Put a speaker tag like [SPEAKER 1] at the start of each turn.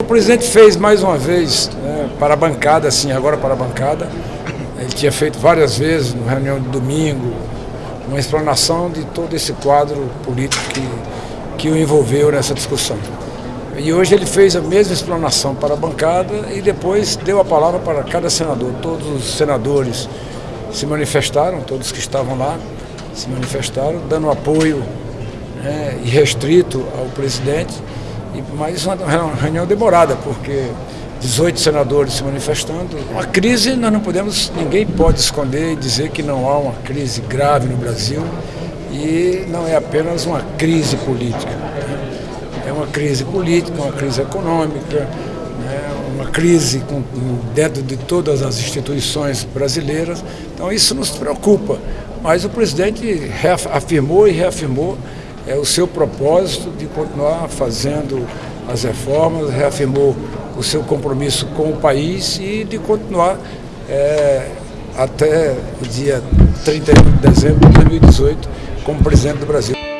[SPEAKER 1] O presidente fez mais uma vez né, para a bancada, assim, agora para a bancada. Ele tinha feito várias vezes, na reunião de domingo, uma explanação de todo esse quadro político que, que o envolveu nessa discussão. E hoje ele fez a mesma explanação para a bancada e depois deu a palavra para cada senador. Todos os senadores se manifestaram, todos que estavam lá se manifestaram, dando apoio né, irrestrito ao presidente. Mais uma reunião demorada, porque 18 senadores se manifestando. Uma crise, nós não podemos, ninguém pode esconder e dizer que não há uma crise grave no Brasil e não é apenas uma crise política. É uma crise política, uma crise econômica, né? uma crise com, dentro de todas as instituições brasileiras. Então isso nos preocupa. Mas o presidente afirmou e reafirmou é, o seu propósito de continuar fazendo as reformas, reafirmou o seu compromisso com o país e de continuar é, até o dia 31 de dezembro de 2018 como presidente do Brasil.